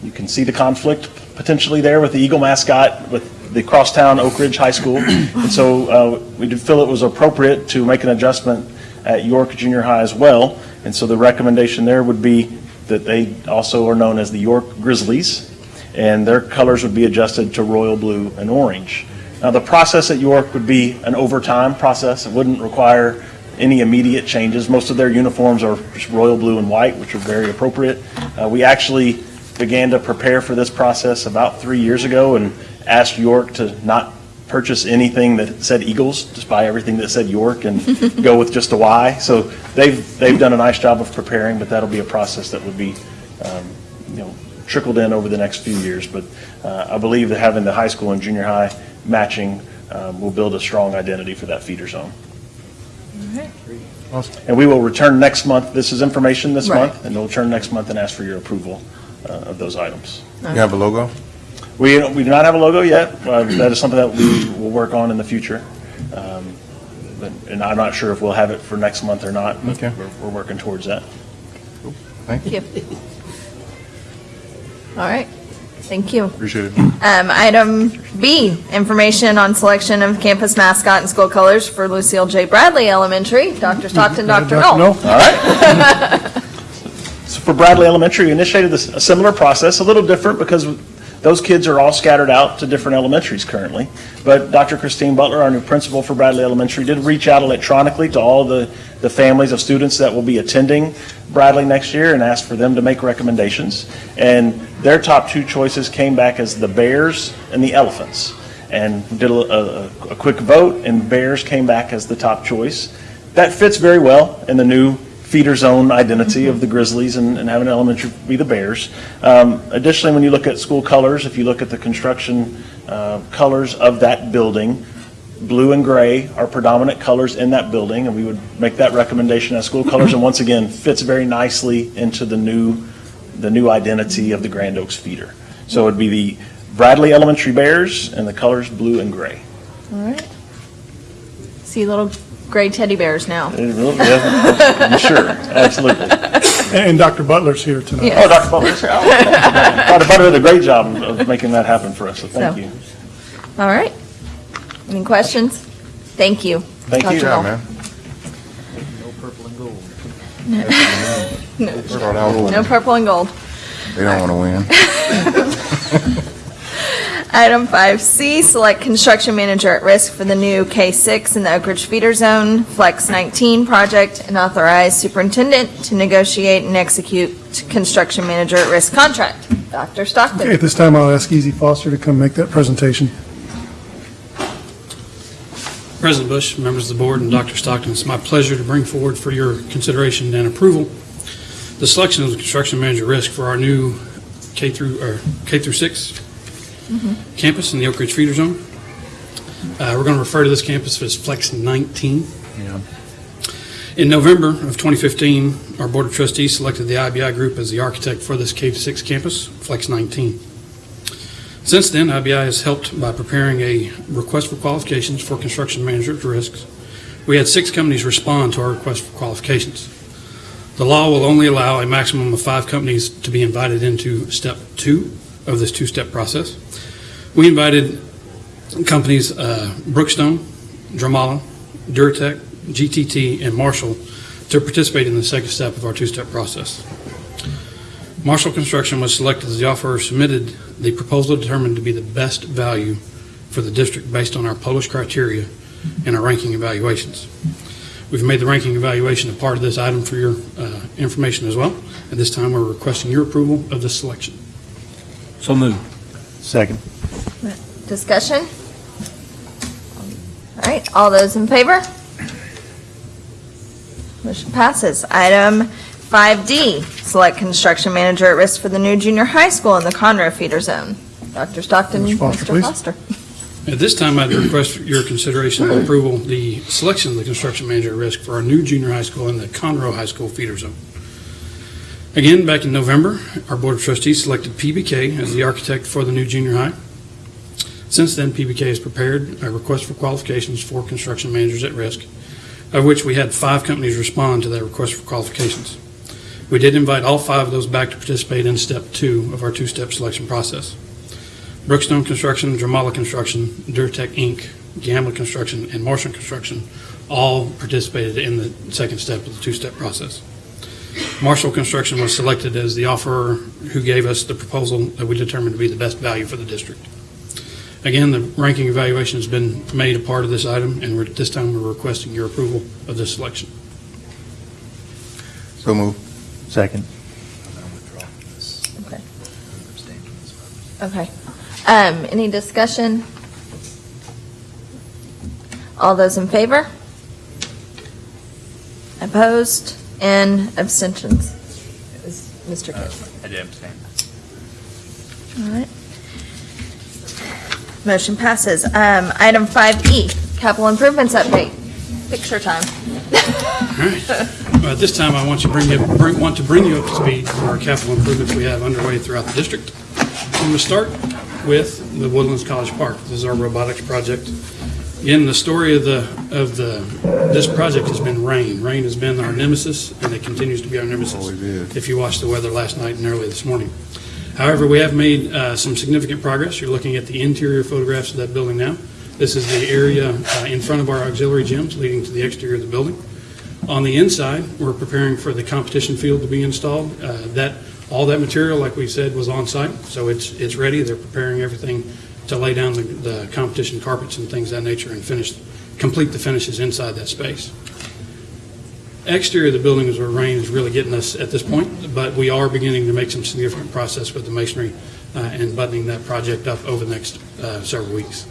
You can see the conflict potentially there with the Eagle mascot with the crosstown Oak Ridge High School. And so uh, we did feel it was appropriate to make an adjustment at York Junior High as well. And so the recommendation there would be that they also are known as the York Grizzlies, and their colors would be adjusted to royal blue and orange. Now, the process at York would be an overtime process. It wouldn't require any immediate changes. Most of their uniforms are just royal blue and white, which are very appropriate. Uh, We actually began to prepare for this process about three years ago and asked York to not purchase anything that said Eagles, just buy everything that said York and go with just a Y. So they've, they've done a nice job of preparing, but that'll be a process that would be, um, you know, trickled in over the next few years. But uh, I believe that having the high school and junior high matching um, will build a strong identity for that feeder zone. And we will return next month, this is information this Right. month, and we'll return next month and ask for your approval uh, of those items. You have a logo? We, we do not have a logo yet. Uh, That is something that we will work on in the future. Um, but- And I'm not sure if we'll have it for next month or not. but Okay. We're, we're working towards that. Thank you. Thank you. All right, thank you. Appreciate it. Um, item B, information on selection of campus mascot and school colors for Lucille J. Bradley Elementary. Dr. Stockton, Dr. Null. All right. For Bradley Elementary, we initiated this, a similar process, a little different because those kids are all scattered out to different elementaries currently. But Dr. Christine Butler, our new principal for Bradley Elementary, did reach out electronically to all the, the families of students that will be attending Bradley next year and asked for them to make recommendations. And their top two choices came back as the Bears and the Elephants. And did a, a, a quick vote, and Bears came back as the top choice. That fits very well in the new feeder zone identity of the Grizzlies and, and having elementary be the Bears. Um, additionally, when you look at school colors, if you look at the construction uh, colors of that building, blue and gray are predominant colors in that building, and we would make that recommendation as school colors. And once again, fits very nicely into the new, the new identity of the Grand Oaks feeder. So it'd be the Bradley Elementary Bears and the colors blue and gray. All right. See little gray teddy bears now. It really- yeah, I'm Sure, absolutely. And Dr. Butler's here tonight. Yes. Oh, Dr. Butler's here. Oh, Dr. Butler did a great job of of making that happen for us, so thank So- you. All right. Any questions? Thank you. Thank you. Dr. Yeah, Null. man. No. Start out with- No purple and gold. They don't want to win. Item 5C, select construction manager at risk for the new K6 in the Oak Ridge feeder zone, Flex 19 project, and authorize superintendent to negotiate and execute construction manager at risk contract. Dr. Stockton. Okay, Stockton. at this time, I'll ask Easy Foster to come make that presentation. President Bush, members of the board, and Dr. Stockton, it's my pleasure to bring forward for your consideration and approval the selection of the construction manager at risk for our new K through, or K through 6 campus in the Oak Ridge feeder zone. Uh, We're going to refer to this campus as Flex 19. Yeah. In November of 2015, our Board of Trustees selected the IBI Group as the architect for this K-6 campus, Flex 19. Since then, IBI has helped by preparing a request for qualifications for construction manager at risks. We had six companies respond to our request for qualifications. The law will only allow a maximum of five companies to be invited into step two of this two-step process. We invited companies uh, Brookstone, Drymalla, Duratec, GTT, and Marshall to participate in the second step of our two-step process. Marshall Construction was selected as the offeror submitted the proposal determined to be the best value for the district based on our published criteria and our ranking evaluations. We've made the ranking evaluation a part of this item for your uh, information as well. At this time, we're requesting your approval of this selection. So moved. Second. Discussion? All right, all those in favor? Motion passes. Item 5D, select construction manager at risk for the new junior high school in the Conroe feeder zone. Dr. Stockton, Mr. Foster, Mr. please. Foster. At this time, I'd request your consideration and approval, the selection of the construction manager at risk for our new junior high school in the Conroe High School feeder zone. Again, back in November, our Board of Trustees selected PBK as the architect for the new junior high. Since then, PBK has prepared a request for qualifications for construction managers at risk, of which we had five companies respond to that request for qualifications. We did invite all five of those back to participate in step two of our two-step selection process. Brookstone Construction, Drymalla Construction, Duratec Inc., Gamla Construction, and Marshall Construction all participated in the second step of the two-step process. Marshall Construction was selected as the offerer who gave us the proposal that we determined to be the best value for the district. Again, the ranking evaluation has been made a part of this item, and we're, at this time, we're requesting your approval of this selection. So move. Second. Okay. Um, any discussion? All those in favor? Opposed and abstentions? Is Mr. Kidd? I did abstain. All right. Motion passes. Um, item five E, capital improvements update. Picture time. All right. Well, At this time, I want you to bring you, bring- want to bring you up to speed on our capital improvements we have underway throughout the district. I'm going to start with the Woodlands College Park. This is our robotics project. Again, the story of the, of the, this project has been rain. Rain has been our nemesis, and it continues to be our nemesis. If you watched the weather last night and early this morning. However, we have made uh, some significant progress. You're looking at the interior photographs of that building now. This is the area uh, in front of our auxiliary gyms leading to the exterior of the building. On the inside, we're preparing for the competition field to be installed. Uh, That, all that material, like we said, was on site, so it's, it's ready. They're preparing everything to lay down the, the competition carpets and things of that nature and finish, complete the finishes inside that space. Exterior of the building is where rain is really getting us at this point, but we are beginning to make some significant process with the masonry uh, and buttoning that project up over the next uh, several weeks.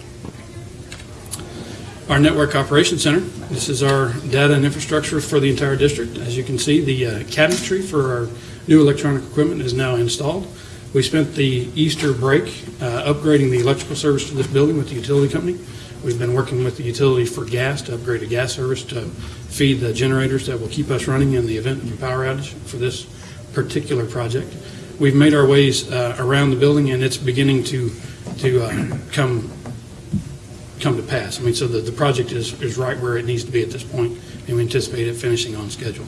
Our Network Operations Center, this is our data and infrastructure for the entire district. As you can see, the uh, cabinetry for our new electronic equipment is now installed. We spent the Easter break uh, upgrading the electrical service to this building with the utility company. We've been working with the utility for gas to upgrade a gas service to feed the generators that will keep us running in the event of a power outage for this particular project. We've made our ways uh, around the building, and it's beginning to, to uh, come, come to pass. I mean, so the, the project is, is right where it needs to be at this point, and we anticipate it finishing on schedule.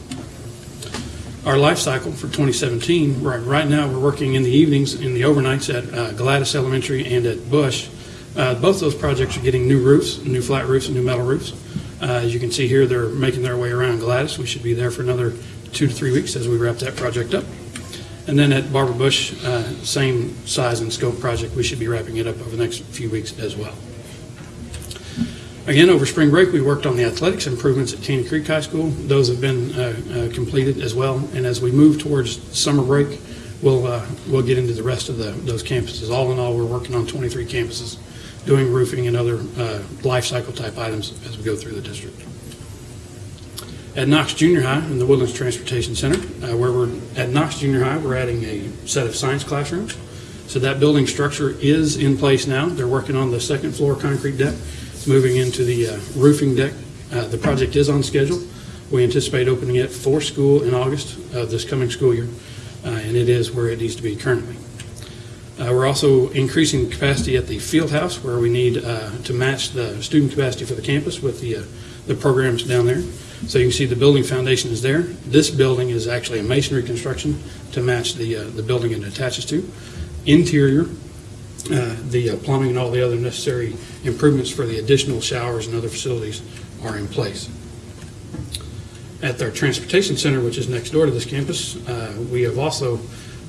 Our life cycle for 2017, right, right now, we're working in the evenings, in the overnights at uh, Gladys Elementary and at Bush. Uh, Both those projects are getting new roofs, new flat roofs and new metal roofs. Uh, As you can see here, they're making their way around Gladys. We should be there for another two to three weeks as we wrap that project up. And then at Barbara Bush, uh, same size and scope project, we should be wrapping it up over the next few weeks as well. Again, over spring break, we worked on the athletics improvements at Caney Creek High School. Those have been uh, uh, completed as well. And as we move towards summer break, we'll, uh, we'll get into the rest of the, those campuses. All in all, we're working on 23 campuses, doing roofing and other uh, life cycle type items as we go through the district. At Knox Junior High in the Woodlands Transportation Center, uh, where we're, at Knox Junior High, we're adding a set of science classrooms. So that building structure is in place now. They're working on the second floor concrete deck, moving into the uh, roofing deck. Uh, The project is on schedule. We anticipate opening it for school in August of this coming school year, uh, and it is where it needs to be currently. Uh, We're also increasing capacity at the field house where we need uh, to match the student capacity for the campus with the, the programs down there. So you can see the building foundation is there. This building is actually a masonry construction to match the, the building it attaches to. Interior, uh, the uh, plumbing and all the other necessary improvements for the additional showers and other facilities are in place. At our transportation center, which is next door to this campus, uh, we have also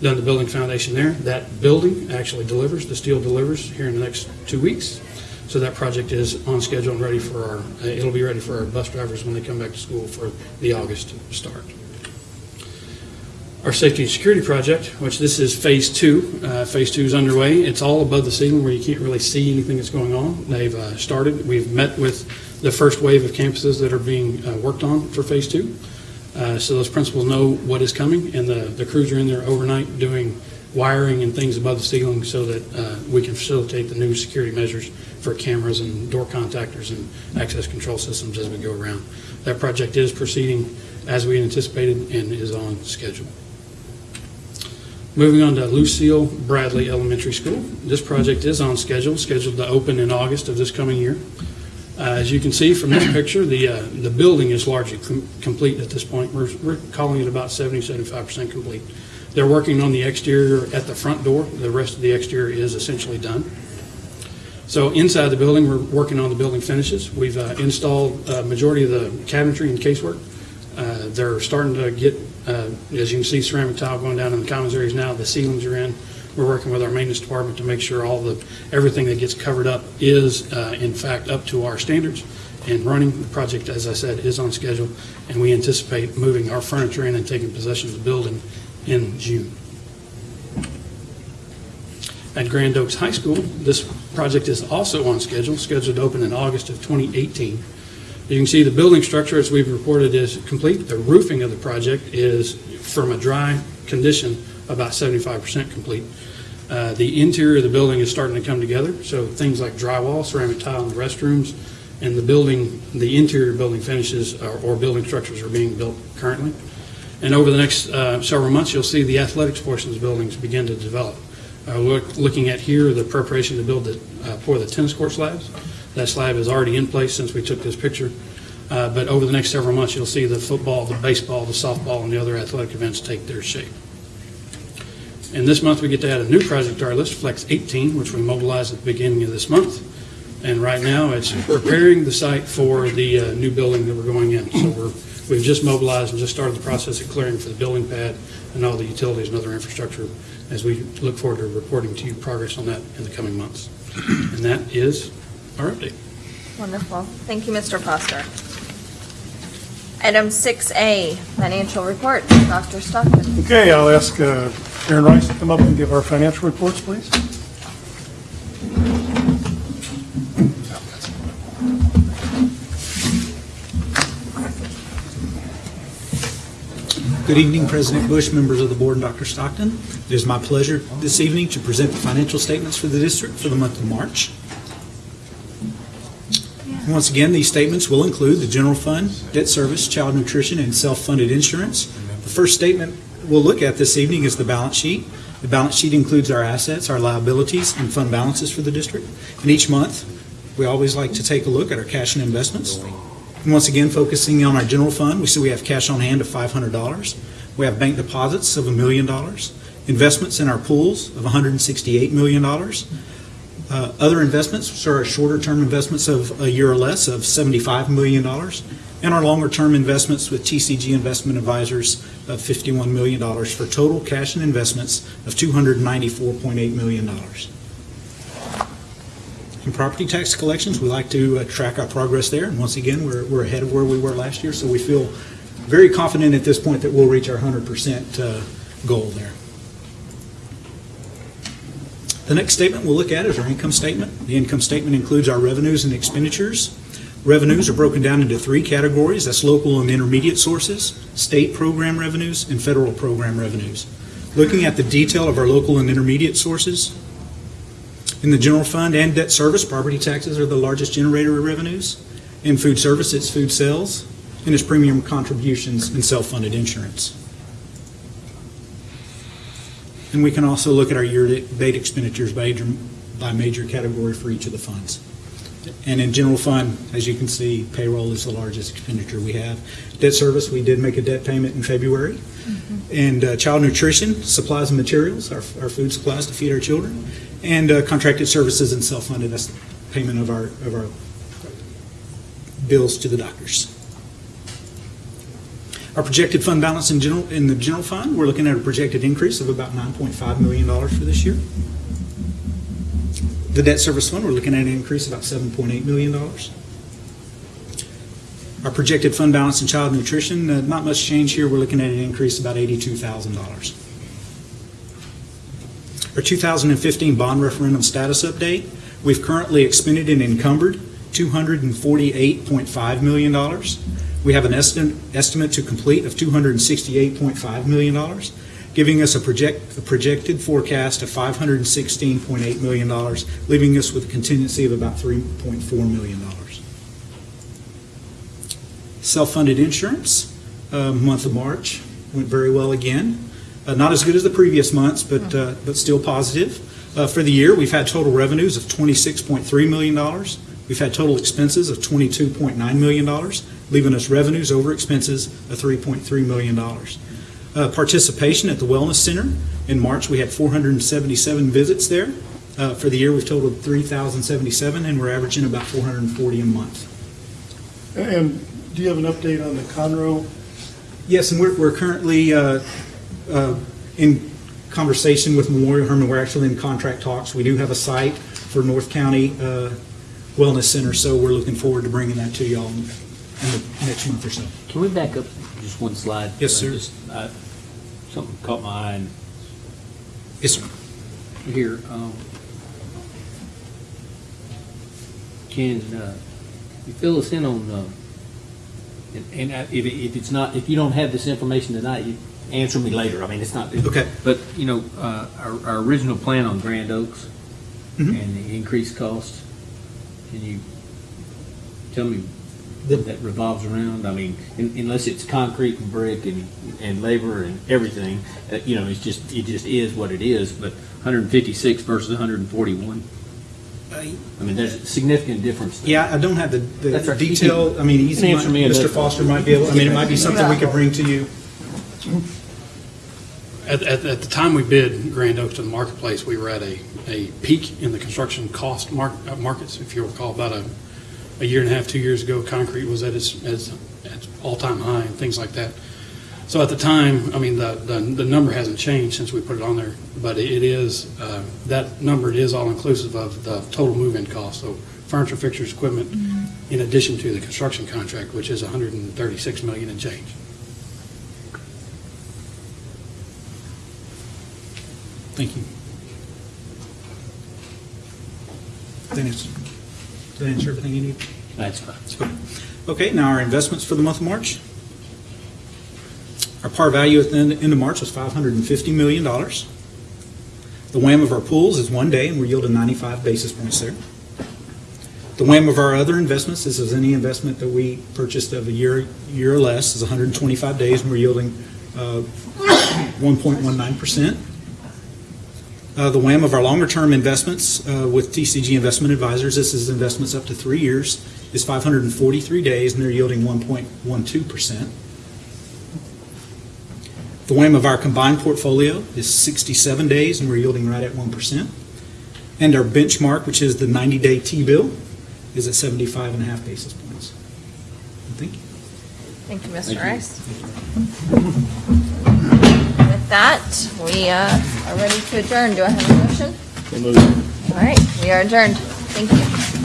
done the building foundation there. That building actually delivers, the steel delivers here in the next two weeks. So that project is on schedule and ready for our, uh, it'll be ready for our bus drivers when they come back to school for the August start. Our safety and security project, which this is phase two. Uh, Phase two is underway. It's all above the ceiling where you can't really see anything that's going on. They've uh, started, we've met with the first wave of campuses that are being uh, worked on for phase two. Uh, So those principals know what is coming, and the the crews are in there overnight doing wiring and things above the ceiling so that uh, we can facilitate the new security measures for cameras and door contactors and access control systems as we go around. That project is proceeding as we anticipated and is on schedule. Moving on to Lucille Bradley Elementary School. This project is on schedule, scheduled to open in August of this coming year. Uh, As you can see from this picture, the, uh, the building is largely com- complete at this point. We're, we're calling it about 70, 75% complete. They're working on the exterior at the front door. The rest of the exterior is essentially done. So inside the building, we're working on the building finishes. We've uh, installed a majority of the cabinetry and casework. Uh, They're starting to get, uh, as you can see, ceramic tile going down in the commons areas now. The ceilings are in. We're working with our maintenance department to make sure all the, everything that gets covered up is uh, in fact up to our standards and running. The project, as I said, is on schedule, and we anticipate moving our furniture in and taking possession of the building in June. At Grand Oaks High School, this project is also on schedule, scheduled to open in August of 2018. You can see the building structure, as we've reported, is complete. The roofing of the project is, from a dry condition, about 75% complete. Uh, The interior of the building is starting to come together, so things like drywall, ceramic tile in the restrooms, and the building, the interior building finishes or- or building structures are being built currently. And over the next uh, several months, you'll see the athletics portions of the buildings begin to develop. Uh, look- Looking at here, the preparation to build the, uh, the tennis court slabs. That slab is already in place since we took this picture. Uh, But over the next several months, you'll see the football, the baseball, the softball, and the other athletic events take their shape. And this month, we get to add a new project to our list, Flex 18, which we mobilized at the beginning of this month. And right now, it's preparing the site for the uh, new building that we're going in. So we're, we've just mobilized and just started the process of clearing for the building pad and all the utilities and other infrastructure as we look forward to reporting to you progress on that in the coming months. And that is our update. Wonderful. Thank you, Mr. Foster. Item 6A, financial report. Dr. Stockton. Okay, I'll ask uh, Aaron Rice to come up and give our financial reports, please. Good evening, President Bush, members of the board, and Dr. Stockton. It is my pleasure this evening to present the financial statements for the district for the month of March. Once again, these statements will include the general fund, debt service, child nutrition, and self-funded insurance. The first statement we'll look at this evening is the balance sheet. The balance sheet includes our assets, our liabilities, and fund balances for the district. And each month, we always like to take a look at our cash and investments. And once again, focusing on our general fund, we see we have cash on hand of $500. We have bank deposits of a million dollars, investments in our pools of $168 million. Uh, Other investments which are our shorter-term investments of a year or less of $75 million, and our longer-term investments with TCG Investment Advisors of $51 million for total cash and investments of $294.8 million. In property tax collections, we like to uh, track our progress there, and once again, we're, we're ahead of where we were last year, so we feel very confident at this point that we'll reach our 100% uh, goal there. The next statement we'll look at is our income statement. The income statement includes our revenues and expenditures. Revenues are broken down into three categories. That's local and intermediate sources, state program revenues, and federal program revenues. Looking at the detail of our local and intermediate sources, in the general fund and debt service, property taxes are the largest generator of revenues. In food service, it's food sales, and it's premium contributions and self-funded insurance. And we can also look at our year-to-date expenditures by major, by major category for each of the funds. And in general fund, as you can see, payroll is the largest expenditure we have. Debt service, we did make a debt payment in February. And uh, child nutrition, supplies and materials, our, our food supplies to feed our children. And uh, contracted services and self-funded, that's payment of our, of our bills to the doctors. Our projected fund balance in general, in the general fund, we're looking at a projected increase of about $9.5 million for this year. The debt service fund, we're looking at an increase of about $7.8 million. Our projected fund balance in child nutrition, uh, not much change here. We're looking at an increase of about $82,000. Our 2015 bond referendum status update, we've currently expended and encumbered $248.5 million. We have an estimate, estimate to complete of $268.5 million, giving us a project, a projected forecast of $516.8 million, leaving us with a contingency of about $3.4 million. Self-funded insurance, uh, month of March, went very well again. Uh, Not as good as the previous months, but, uh, but still positive. Uh, For the year, we've had total revenues of $26.3 million. We've had total expenses of $22.9 million, leaving us revenues over expenses of $3.3 million. Uh, Participation at the Wellness Center, in March, we had 477 visits there. Uh, For the year, we've totaled 3,077, and we're averaging about 440 a month. And do you have an update on the Conroe? Yes, and we're, we're currently uh, uh, in conversation with Memorial Hermann. We're actually in contract talks. We do have a site for North County uh, Wellness Center, so we're looking forward to bringing that to y'all in the next month or so. Can we back up just one slide? Yes, sir. Just, uh, Something caught my eye, and Yes, sir. Here, um, can, uh, you fill us in on, uh, and, and uh, if, if it's not, if you don't have this information tonight, you answer me later. I mean, it's not. Okay. But, you know, uh, our, our original plan on Grand Oaks Mhm. and the increased cost, can you tell me what that revolves around? I mean, un- unless it's concrete and brick and, and labor and everything, uh, you know, it's just, it just is what it is, but 156 versus 141. I mean, there's a significant difference. there. Yeah, I don't have the, the That's right. Detail, can- I mean, he's, can answer me Mr. that. Foster might be able, I mean, it might be something we could bring to you. At, at, at the time we bid Grand Oaks to the marketplace, we were at a, a peak in the construction cost mark, uh, markets. If you recall, about a, a year and a half, two years ago, concrete was at its, its, its all-time high and things like that. So at the time, I mean, the, the, the number hasn't changed since we put it on there, but it is, uh, that number it is all-inclusive of the total move-in cost. So furniture, fixtures, equipment, in addition to the construction contract, which is 136 million and change. Thank you. That answer, that answer everything you need? That's fine. Okay, now our investments for the month of March. Our par value at the end end of March was $550 million. The WAM of our pools is one day, and we're yielding 95 basis points there. The WAM of our other investments, this is any investment that we purchased of a year, year or less, is 125 days, and we're yielding uh, 1.19%. Uh, The WAM of our longer-term investments uh, with TCG Investment Advisors, this is investments up to three years, is 543 days, and they're yielding 1.12%. The WAM of our combined portfolio is 67 days, and we're yielding right at 1%. And our benchmark, which is the 90-day T-bill, is at 75 and a half basis points. Thank you. Thank you, Thank Mr. you. Rice. With that, we uh, are ready to adjourn. Do I have a motion? All right, we are adjourned. Thank you.